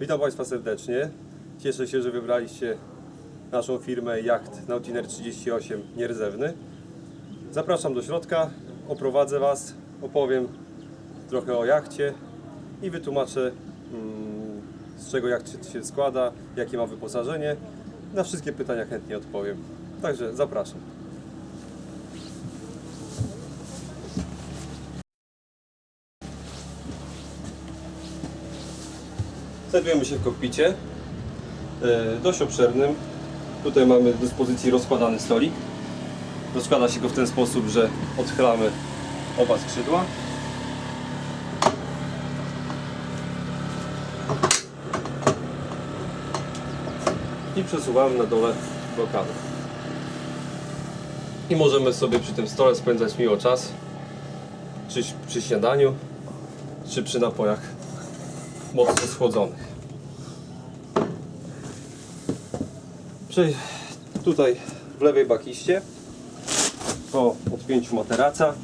Witam Państwa serdecznie. Cieszę się, że wybraliście naszą firmę Yacht Nautiner 38 Nierdzewny. Zapraszam do środka, oprowadzę Was, opowiem trochę o jachcie i wytłumaczę mm, z czego jacht się składa, jakie ma wyposażenie. Na wszystkie pytania chętnie odpowiem. Także zapraszam. Znajdujemy się w kokpicie, e, dość obszernym. Tutaj mamy do dyspozycji rozkładany stolik. Rozkłada się go w ten sposób, że odchylamy oba skrzydła. I przesuwamy na dole blokadę. I możemy sobie przy tym stole spędzać miło czas, czy przy śniadaniu, czy przy napojach mocno schłodzonych. Tutaj w lewej bakiście po odpięciu materaca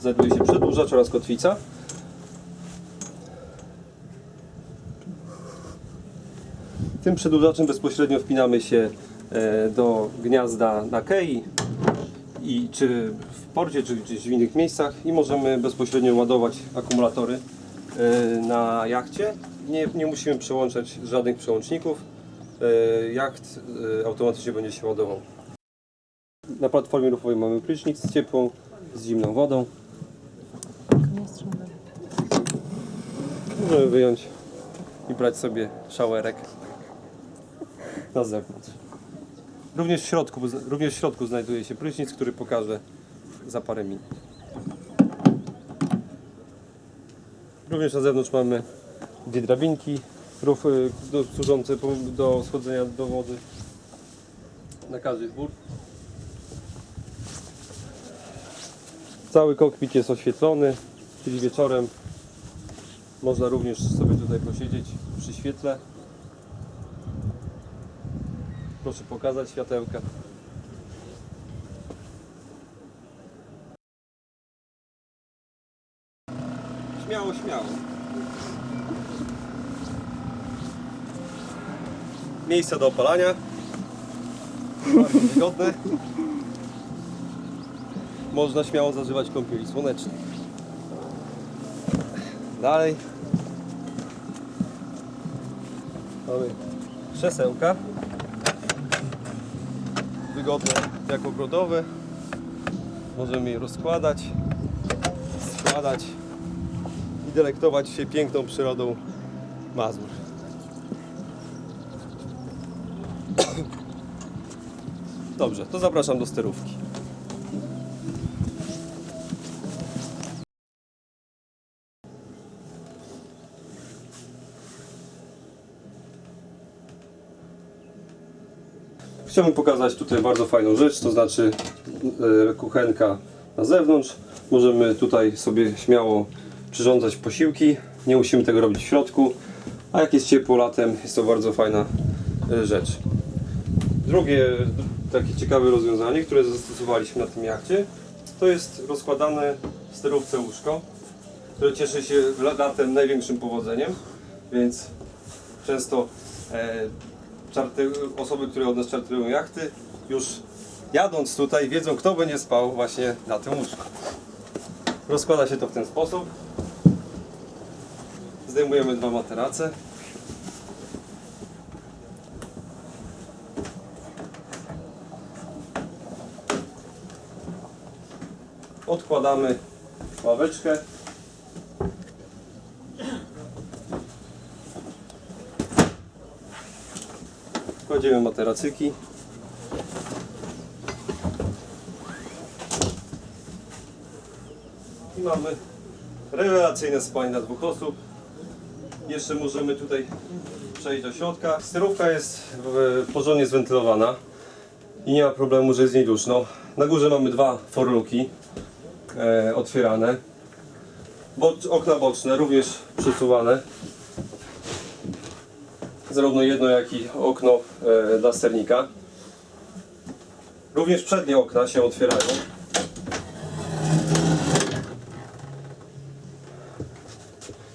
znajduje się przedłużacz oraz kotwica. Tym przedłużaczem bezpośrednio wpinamy się e, do gniazda na kei i czy w porcie, czy gdzieś w innych miejscach i możemy bezpośrednio ładować akumulatory e, na jachcie. Nie, nie musimy przełączać żadnych przełączników. E, Jacht e, automatycznie będzie się ładował. Na platformie ruchowej mamy prysznic z ciepłą, z zimną wodą. Możemy wyjąć i brać sobie szałerek na zewnątrz. Również w środku, również w środku znajduje się prysznic, który pokażę za parę minut. Również na zewnątrz mamy dwie drabinki rów, y, do, służące do schodzenia do wody na każdy dwór. Cały kokpit jest oświetlony, czyli wieczorem można również sobie tutaj posiedzieć przy świetle. Proszę pokazać światełka. Śmiało, śmiało. Miejsce do opalania. Bardzo wygodne. Można śmiało zażywać kąpieli słonecznej. Dalej. Mamy krzesełka wygodne jak ogrodowe. Możemy je rozkładać, składać i delektować się piękną przyrodą Mazur. Dobrze, to zapraszam do sterówki. Chciałbym pokazać tutaj bardzo fajną rzecz, to znaczy e, kuchenka na zewnątrz. Możemy tutaj sobie śmiało przyrządzać posiłki, nie musimy tego robić w środku, a jak jest ciepło latem, jest to bardzo fajna e, rzecz. Drugie takie ciekawe rozwiązanie, które zastosowaliśmy na tym jachcie, to jest rozkładane w sterówce łóżko, które cieszy się la- latem największym powodzeniem, więc często e, czarty, osoby, które od nas czarterują jachty, już jadąc tutaj wiedzą, kto będzie spał właśnie na tym łóżku. Rozkłada się to w ten sposób. Zdejmujemy dwa materace. Odkładamy ławeczkę. Kładziemy materacyki. I mamy rewelacyjne spanie dla dwóch osób. Jeszcze możemy tutaj przejść do środka. Sterówka jest porządnie zwentylowana i nie ma problemu, że jest z niej duszno. Na górze mamy dwa forluki otwierane. Bocz, okna boczne również przesuwane. Zarówno jedno, jak i okno e, dla sternika. Również przednie okna się otwierają.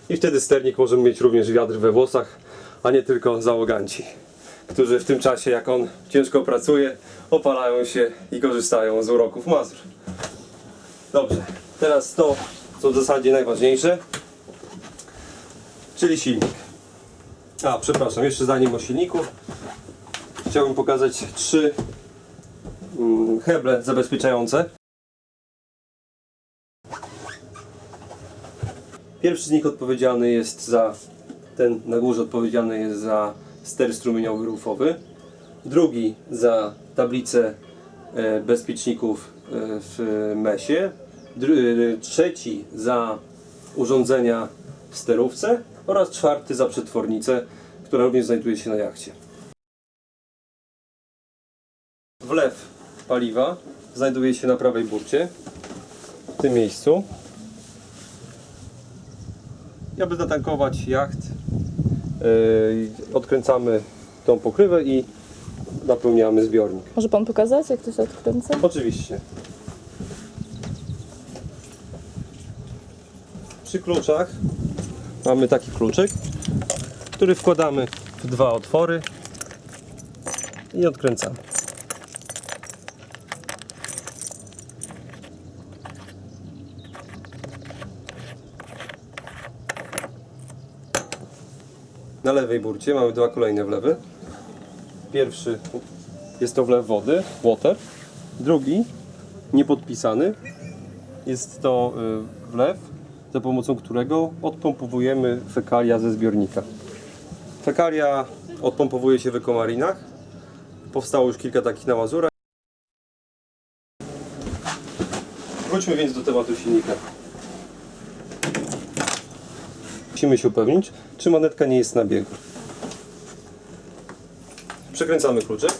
I wtedy sternik może mieć również wiatr we włosach, a nie tylko załoganci, którzy w tym czasie, jak on ciężko pracuje, opalają się i korzystają z uroków Mazur. Dobrze, teraz to, co w zasadzie najważniejsze, czyli silnik. A, przepraszam, jeszcze zanim o silniku, chciałbym pokazać trzy mm, heble zabezpieczające. Pierwszy z nich odpowiedzialny jest za, ten na górze odpowiedzialny jest za ster strumieniowy rufowy. Drugi za tablicę e, bezpieczników e, w mesie. E, trzeci za urządzenia w sterówce oraz czwarty za przetwornicę, która również znajduje się na jachcie. Wlew paliwa znajduje się na prawej burcie, w tym miejscu. I aby zatankować jacht, yy, odkręcamy tą pokrywę i napełniamy zbiornik. Może pan pokazać, jak to się odkręca? Oczywiście. Przy kluczach mamy taki kluczyk, który wkładamy w dwa otwory i odkręcamy. Na lewej burcie mamy dwa kolejne wlewy. Pierwszy jest to wlew wody, water. Drugi, niepodpisany, jest to y, wlew, za pomocą którego odpompowujemy fekalia ze zbiornika. Fekalia odpompowuje się w ekomarinach. Powstało już kilka takich na Mazurach. Wróćmy więc do tematu silnika. Musimy się upewnić, czy manetka nie jest na biegu. Przekręcamy kluczek.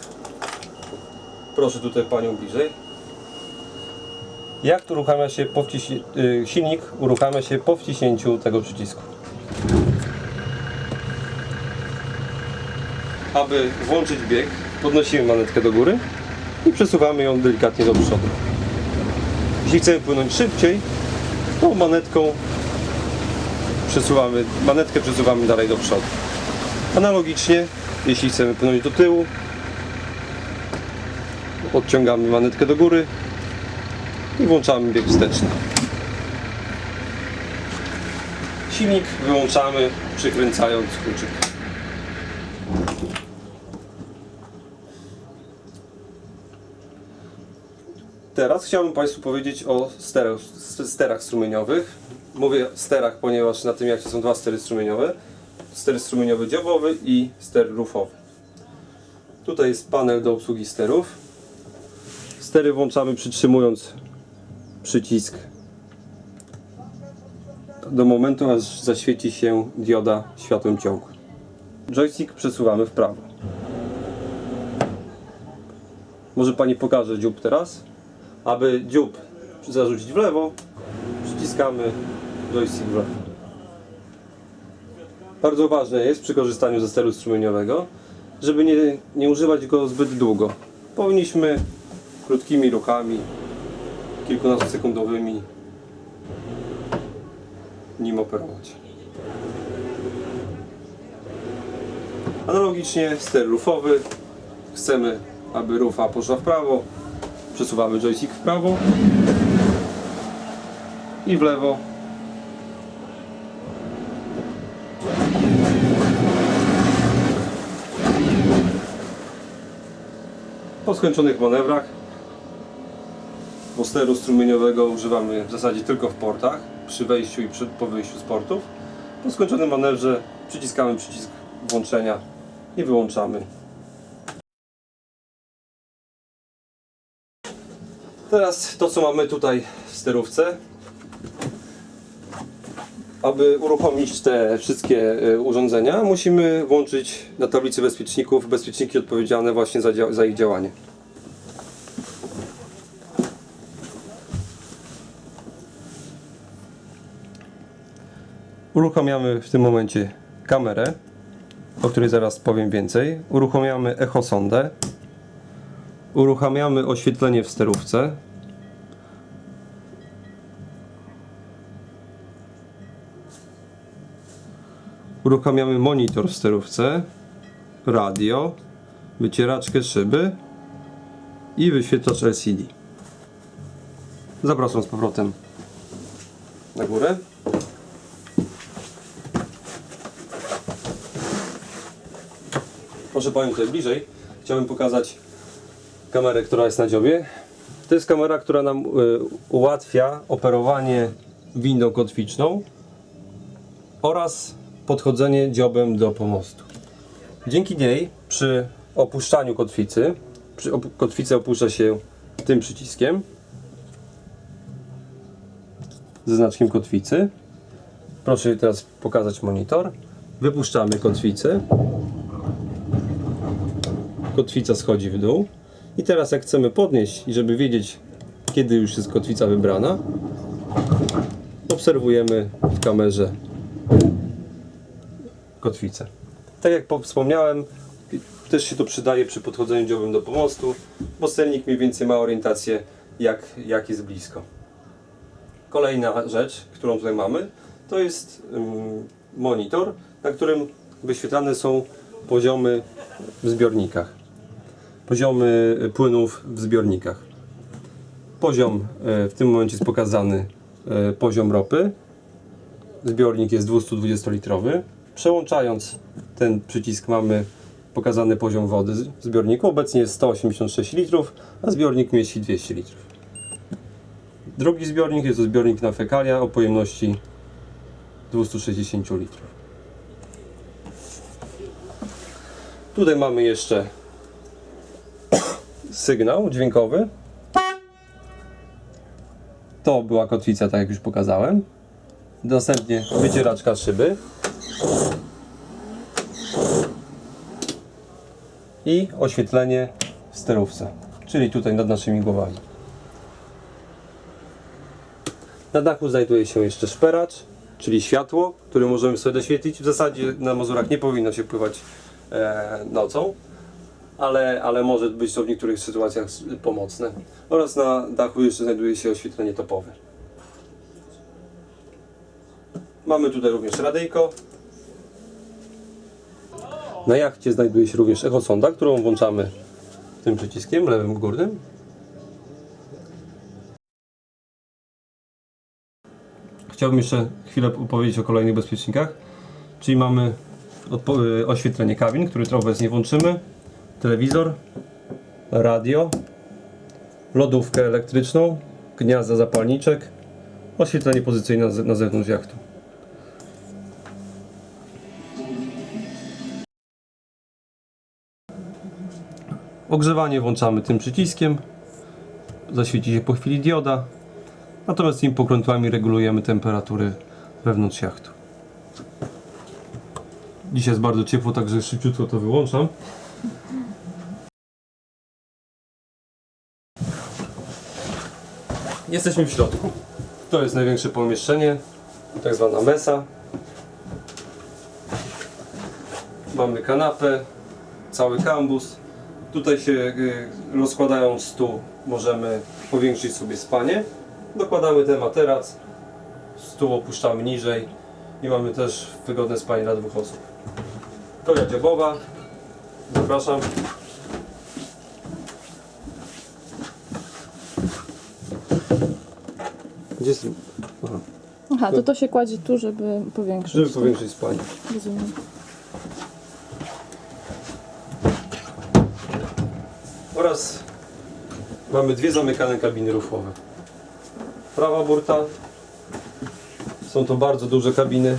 Proszę tutaj Panią bliżej. Jak uruchamia się po y, silnik uruchamia się po wciśnięciu tego przycisku. Aby włączyć bieg, podnosimy manetkę do góry i przesuwamy ją delikatnie do przodu. Jeśli chcemy płynąć szybciej, to manetką przesuwamy, manetkę przesuwamy dalej do przodu. Analogicznie, jeśli chcemy płynąć do tyłu, odciągamy manetkę do góry i włączamy bieg wsteczny. Silnik wyłączamy przykręcając kluczyk. Teraz chciałbym Państwu powiedzieć o sterach, strumieniowych. Mówię sterach, ponieważ na tym jakcie są dwa stery strumieniowe. Ster strumieniowy dziobowy i ster rufowy. Tutaj jest panel do obsługi sterów. Stery włączamy przytrzymując przycisk do momentu, aż zaświeci się dioda światłem ciągłym. Joystick przesuwamy w prawo. Może Pani pokaże dziób teraz? Aby dziób zarzucić w lewo, przyciskamy joystick w lewo. Bardzo ważne jest przy korzystaniu ze steru strumieniowego, żeby nie, nie używać go zbyt długo. Powinniśmy krótkimi ruchami, kilkunastosekundowymi nim operować. Analogicznie ster rufowy. Chcemy, aby rufa poszła w prawo. Przesuwamy joystick w prawo i w lewo. Po skończonych manewrach bo steru strumieniowego używamy w zasadzie tylko w portach, przy wejściu i przy, po wyjściu z portów. Po skończonym manewrze przyciskamy przycisk włączenia i wyłączamy. Teraz to co mamy tutaj w sterówce. Aby uruchomić te wszystkie y, urządzenia musimy włączyć na tablicy bezpieczników bezpieczniki odpowiedzialne właśnie za, za ich działanie. Uruchamiamy w tym momencie kamerę, o której zaraz powiem więcej. Uruchamiamy echosondę. Uruchamiamy oświetlenie w sterówce. Uruchamiamy monitor w sterówce, radio, wycieraczkę szyby i wyświetlacz LCD. Zapraszam z powrotem na górę. Proszę Panią tutaj bliżej. Chciałbym pokazać kamerę, która jest na dziobie. To jest kamera, która nam y, ułatwia operowanie windą kotwiczną oraz podchodzenie dziobem do pomostu. Dzięki niej przy opuszczaniu kotwicy, przy op kotwicę opuszcza się tym przyciskiem ze znaczkiem kotwicy. Proszę teraz pokazać monitor. Wypuszczamy kotwicę. Kotwica schodzi w dół. I teraz jak chcemy podnieść i żeby wiedzieć kiedy już jest kotwica wybrana, obserwujemy w kamerze kotwicę. Tak jak po- wspomniałem, też się to przydaje przy podchodzeniu dziobem do pomostu, bo sternik mniej więcej ma orientację jak, jak jest blisko. Kolejna rzecz, którą tutaj mamy, to jest ym, monitor, na którym wyświetlane są poziomy w zbiornikach. Poziomy płynów w zbiornikach. Poziom e, w tym momencie jest pokazany e, poziom ropy. Zbiornik jest 220-litrowy. Przełączając ten przycisk mamy pokazany poziom wody w zbiorniku. Obecnie jest 186 litrów, a zbiornik mieści 200 litrów. Drugi zbiornik jest to zbiornik na fekalia o pojemności 260 litrów. Tutaj mamy jeszcze sygnał dźwiękowy. To była kotwica, tak jak już pokazałem. Następnie wycieraczka szyby. I oświetlenie w sterówce, czyli tutaj nad naszymi głowami. Na dachu znajduje się jeszcze szperacz, czyli światło, które możemy sobie doświetlić. W zasadzie na Mazurach nie powinno się pływać e, nocą, ale, ale może być to w niektórych sytuacjach pomocne. Oraz na dachu jeszcze znajduje się oświetlenie topowe. Mamy tutaj również radyjko. Na jachcie znajduje się również echosonda, którą włączamy tym przyciskiem lewym górnym. Chciałbym jeszcze chwilę opowiedzieć o kolejnych bezpiecznikach. Czyli mamy y, oświetlenie kabin, które obecnie włączymy, telewizor, radio, lodówkę elektryczną, gniazda zapalniczek, oświetlenie pozycyjne na ze- na zewnątrz jachtu. Ogrzewanie włączamy tym przyciskiem. Zaświeci się po chwili dioda. Natomiast tymi pokrętłami regulujemy temperatury wewnątrz jachtu. Dzisiaj jest bardzo ciepło, także szybciutko to wyłączam. Jesteśmy w środku. To jest największe pomieszczenie, tak zwana mesa. Mamy kanapę, cały kambus. Tutaj się y, rozkładając stół możemy powiększyć sobie spanie. Dokładamy ten materac, stół opuszczamy niżej i mamy też wygodne spanie dla dwóch osób. Koja dziobowa. Zapraszam. Gdzie jest? Aha. Aha, to to się kładzie tu, żeby powiększyć. Żeby powiększyć spanie. Rozumiem. Oraz mamy dwie zamykane kabiny rufowe. Prawa burta. Są to bardzo duże kabiny,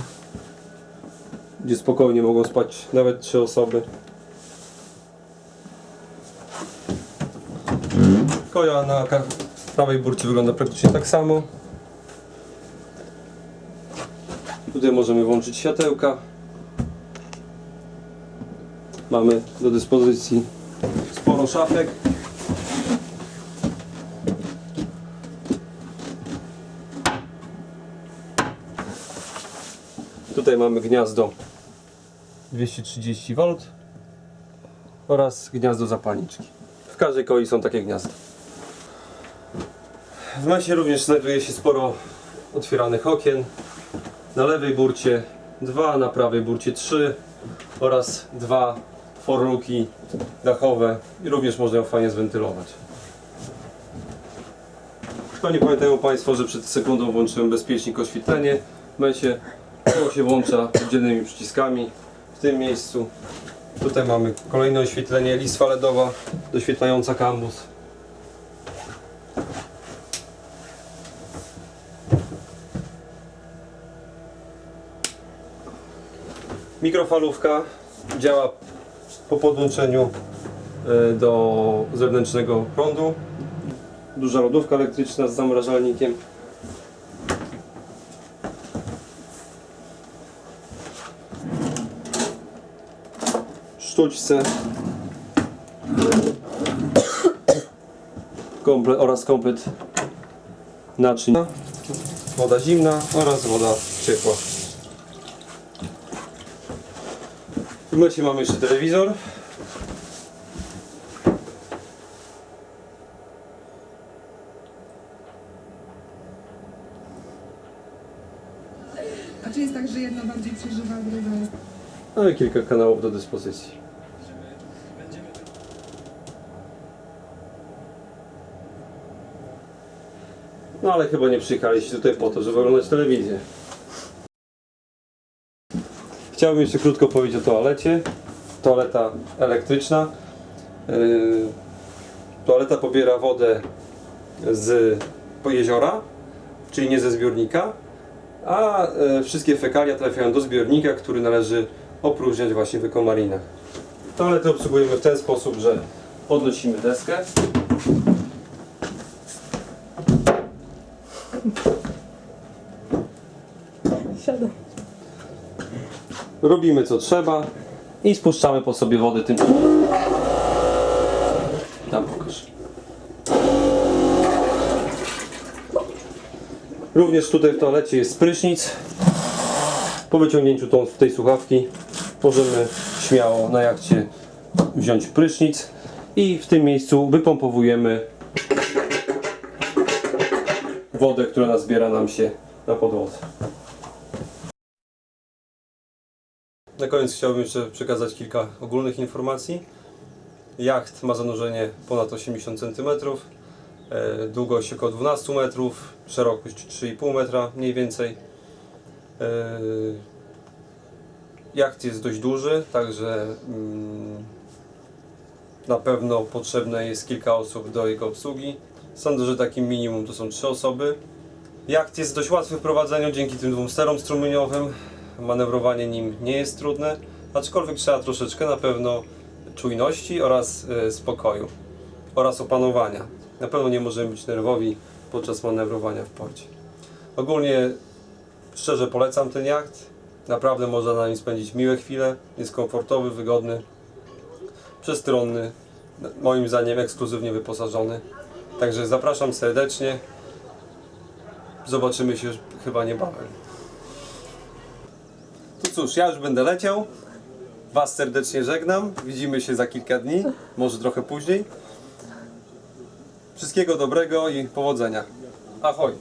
gdzie spokojnie mogą spać nawet trzy osoby. Koja na prawej burcie wygląda praktycznie tak samo. Tutaj możemy włączyć światełka. Mamy do dyspozycji sporo szafek. Tutaj mamy gniazdo 230 V oraz gniazdo zapalniczki. W każdej koi są takie gniazda. W mesie również znajduje się sporo otwieranych okien. Na lewej burcie 2, na prawej burcie 3 oraz dwa forluki dachowe i również można ją fajnie zwentylować. Pewnie pamiętają Państwo, że przed sekundą włączyłem bezpiecznik oświetlenie. W momencie to się włącza oddzielnymi przyciskami w tym miejscu. Tutaj mamy kolejne oświetlenie, listwa LEDowa doświetlająca kambus. Mikrofalówka działa po podłączeniu e, do zewnętrznego prądu. Duża lodówka elektryczna z zamrażalnikiem. Sztućce komple, oraz komplet naczyń. Woda zimna oraz woda ciepła. W momencie mamy jeszcze telewizor. A czy jest tak, że jedno bardziej przeżywa, a drugie... No i kilka kanałów do dyspozycji. No ale chyba nie przyjechaliście tutaj po to, żeby oglądać telewizję. Chciałbym jeszcze krótko powiedzieć o toalecie. Toaleta elektryczna. Yy, toaleta pobiera wodę z jeziora, czyli nie ze zbiornika, a e, wszystkie fekalia trafiają do zbiornika, który należy opróżniać właśnie w ekomarinach. Toaletę obsługujemy w ten sposób, że podnosimy deskę, robimy co trzeba i spuszczamy po sobie wodę tym. Tam pokaż. Również tutaj w toalecie jest prysznic. Po wyciągnięciu tą, tej słuchawki możemy śmiało na jachcie wziąć prysznic i w tym miejscu wypompowujemy wodę, która nazbiera nam się na podłodze. Na koniec chciałbym jeszcze przekazać kilka ogólnych informacji. Jacht ma zanurzenie ponad 80 cm, e, długość około 12 metrów, szerokość 3,5 metra mniej więcej. E, Jacht jest dość duży, także mm, na pewno potrzebne jest kilka osób do jego obsługi. Sądzę, że takim minimum to są 3 osoby. Jacht jest dość łatwy w prowadzeniu dzięki tym dwóm sterom strumieniowym. Manewrowanie nim nie jest trudne, aczkolwiek trzeba troszeczkę na pewno czujności oraz e, spokoju oraz opanowania. Na pewno nie możemy być nerwowi podczas manewrowania w porcie. Ogólnie szczerze polecam ten jacht. Naprawdę można na nim spędzić miłe chwile. Jest komfortowy, wygodny, przestronny, moim zdaniem ekskluzywnie wyposażony. Także zapraszam serdecznie. Zobaczymy się chyba niebawem. To cóż, ja już będę leciał. Was serdecznie żegnam. Widzimy się za kilka dni, może trochę później. Wszystkiego dobrego i powodzenia. Ahoj!